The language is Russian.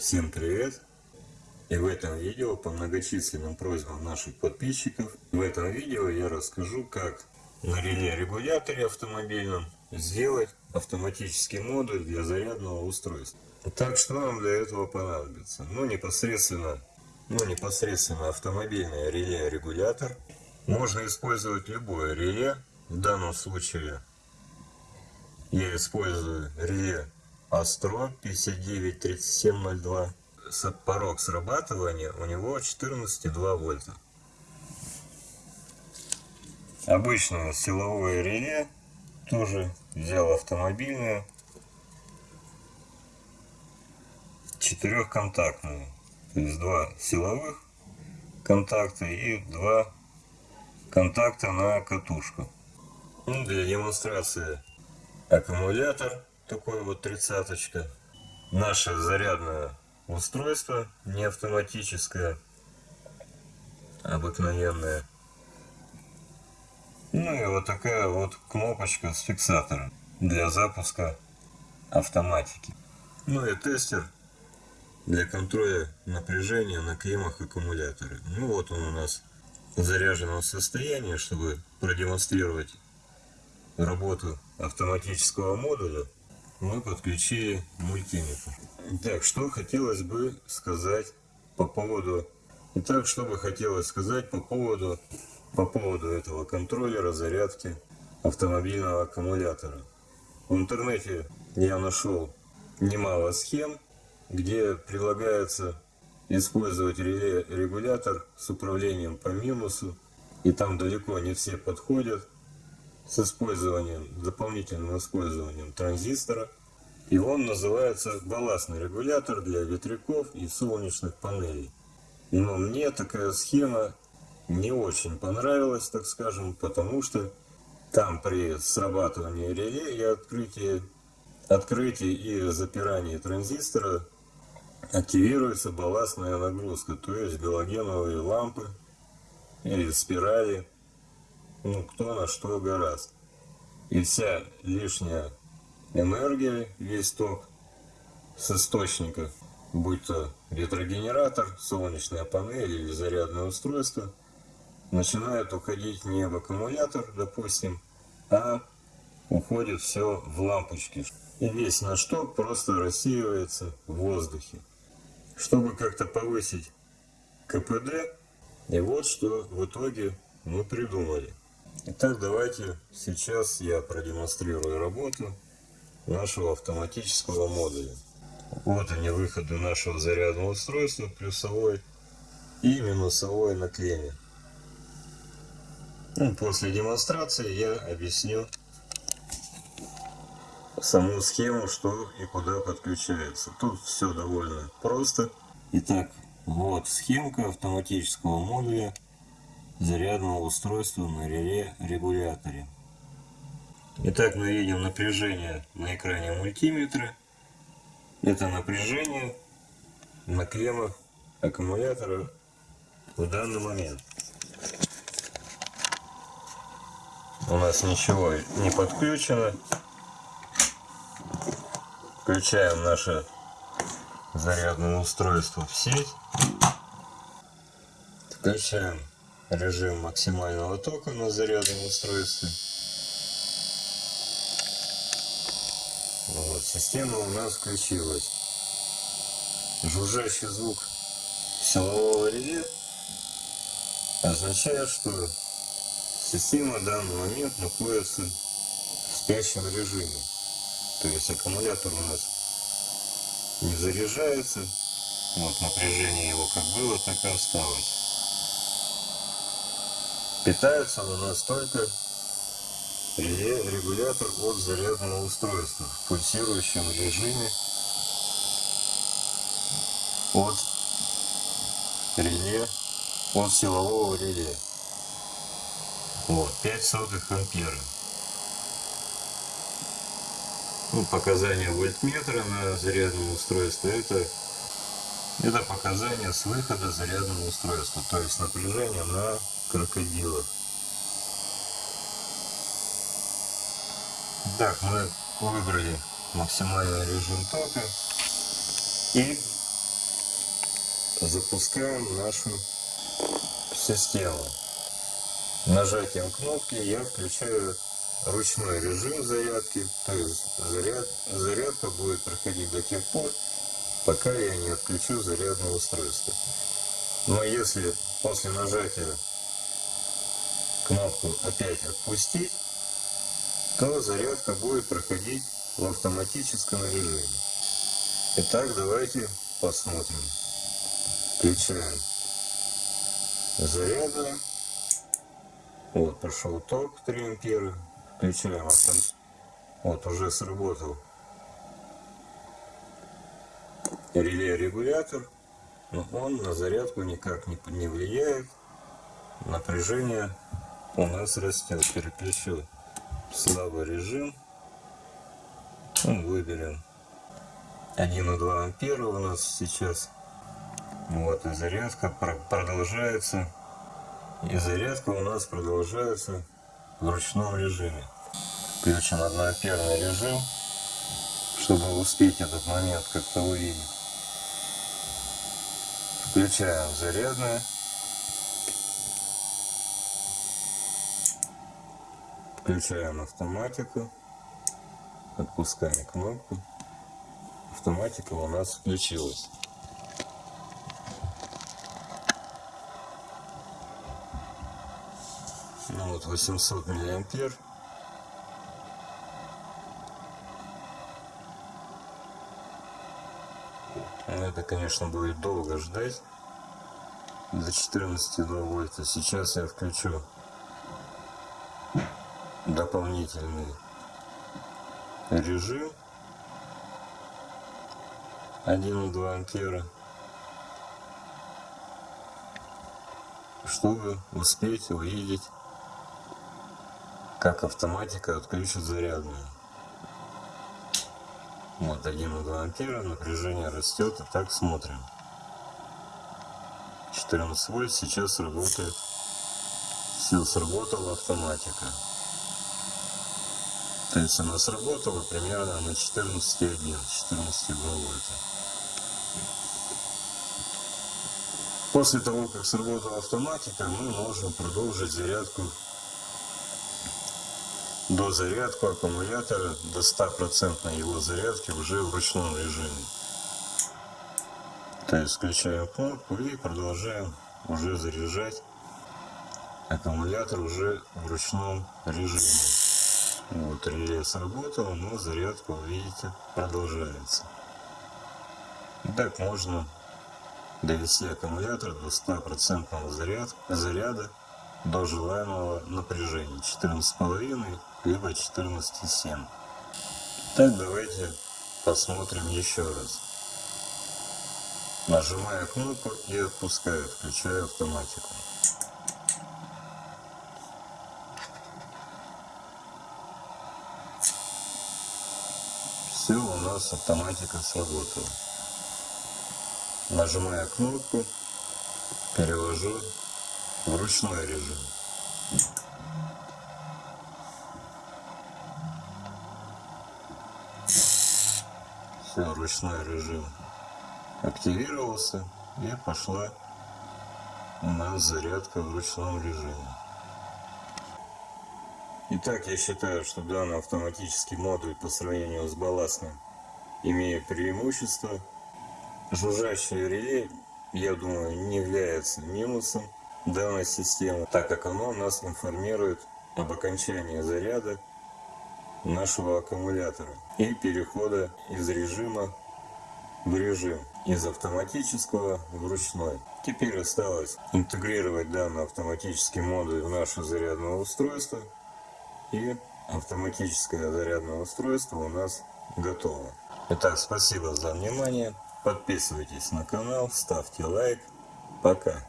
Всем привет! И в этом видео по многочисленным просьбам наших подписчиков в этом видео я расскажу как на реле регуляторе автомобильном сделать автоматический модуль для зарядного устройства. Так что нам для этого понадобится? Ну непосредственно, ну непосредственно автомобильное реле регулятор. Можно использовать любое реле. В данном случае я использую реле Astro 593702. Порог срабатывания у него 14,2 вольта. Обычное силовое реле тоже взял автомобильное. Четырехконтактное. То есть два силовых контакта и два контакта на катушку. Ну, для демонстрации аккумулятор такой вот тридцаточка. Наше зарядное устройство, не автоматическое, обыкновенное. Ну и вот такая вот кнопочка с фиксатором для запуска автоматики. Ну и тестер для контроля напряжения на клеммах аккумулятора. Ну вот он у нас в заряженном состоянии, чтобы продемонстрировать работу автоматического модуля мы подключили мультиметр. Так, что хотелось бы сказать по поводу... Итак, что бы хотелось сказать по поводу, по поводу этого контроллера зарядки автомобильного аккумулятора. В интернете я нашел немало схем, где предлагается использовать реле регулятор с управлением по минусу, и там далеко не все подходят с использованием, дополнительным использованием транзистора. И он называется балластный регулятор для ветряков и солнечных панелей. Но мне такая схема не очень понравилась, так скажем, потому что там при срабатывании реле и открытии, открытии и запирании транзистора активируется балластная нагрузка, то есть галогеновые лампы или спирали ну, кто на что гораст. И вся лишняя энергия, весь ток с источника, будь то ветрогенератор, солнечная панель или зарядное устройство, начинает уходить не в аккумулятор, допустим, а уходит все в лампочки. И весь наш ток просто рассеивается в воздухе. Чтобы как-то повысить КПД, и вот что в итоге мы придумали. Итак, давайте сейчас я продемонстрирую работу нашего автоматического модуля. Вот они выходы нашего зарядного устройства, плюсовой и минусовой на клемме. Ну, после демонстрации я объясню саму схему, что и куда подключается. Тут все довольно просто. Итак, вот схемка автоматического модуля зарядного устройства на реле регуляторе. Итак, мы видим напряжение на экране мультиметра. Это напряжение на клеммах аккумулятора в данный момент. У нас ничего не подключено. Включаем наше зарядное устройство в сеть. Включаем режим максимального тока на зарядном устройстве. Вот, система у нас включилась. Жужжащий звук силового реле означает, что система в данный момент находится в спящем режиме. То есть аккумулятор у нас не заряжается. Вот напряжение его как было, так и осталось. Питается у нас только регулятор от зарядного устройства в пульсирующем режиме от реле, от силового реле. Вот, 5 сотых ампера. Ну, показания вольтметра на зарядном устройстве это, это показания с выхода зарядного устройства, то есть напряжение на крокодилов. Так, мы выбрали максимальный режим тока и запускаем нашу систему. Нажатием кнопки я включаю ручной режим зарядки, то есть заряд, зарядка будет проходить до тех пор, пока я не отключу зарядное устройство. Но если после нажатия кнопку опять отпустить, то зарядка будет проходить в автоматическом режиме. Итак, давайте посмотрим. Включаем зарядную. Вот, пошел ток 3 ампера. Включаем автом... Вот, уже сработал реле-регулятор. Но он на зарядку никак не, не влияет. Напряжение у нас растет. Переключу слабый режим. Ну, выберем 1,2 ампера у нас сейчас. Вот и зарядка продолжается. И зарядка у нас продолжается в ручном режиме. Включим одноамперный режим, чтобы успеть этот момент как-то увидеть. Включаем зарядное. Включаем автоматику. Отпускаем кнопку. Автоматика у нас включилась. Ну вот 800 миллиампер. Это, конечно, будет долго ждать. До 14,2 вольта. Сейчас я включу дополнительный режим. 1,2 ампера. Чтобы успеть увидеть как автоматика отключит зарядную вот 1,2 ампера напряжение растет и так смотрим. 14 вольт сейчас работает. Все сработала автоматика. То есть она сработала примерно на 14,1, 14,2 вольта. После того, как сработала автоматика, мы можем продолжить зарядку до зарядку аккумулятора, до 100% его зарядки уже в ручном режиме. То есть включаем кнопку и продолжаем уже заряжать аккумулятор уже в ручном режиме. Вот реле сработало, но зарядка, видите, продолжается. Так можно довести аккумулятор до 100% заряд, заряда до желаемого напряжения 14,5 либо 14,7. Так давайте посмотрим еще раз. Нажимаю кнопку и отпускаю, включаю автоматику. все у нас автоматика сработала. Нажимая кнопку, перевожу ручной режим. Все, ручной режим активировался и пошла у нас зарядка в ручном режиме. Итак, я считаю, что данный автоматический модуль по сравнению с балластным имеет преимущество. Жужжащее реле, я думаю, не является минусом данной системы, так как оно нас информирует об окончании заряда нашего аккумулятора и перехода из режима в режим из автоматического в ручной. Теперь осталось интегрировать данный автоматический модуль в наше зарядное устройство и автоматическое зарядное устройство у нас готово. Итак, спасибо за внимание. Подписывайтесь на канал, ставьте лайк. Пока.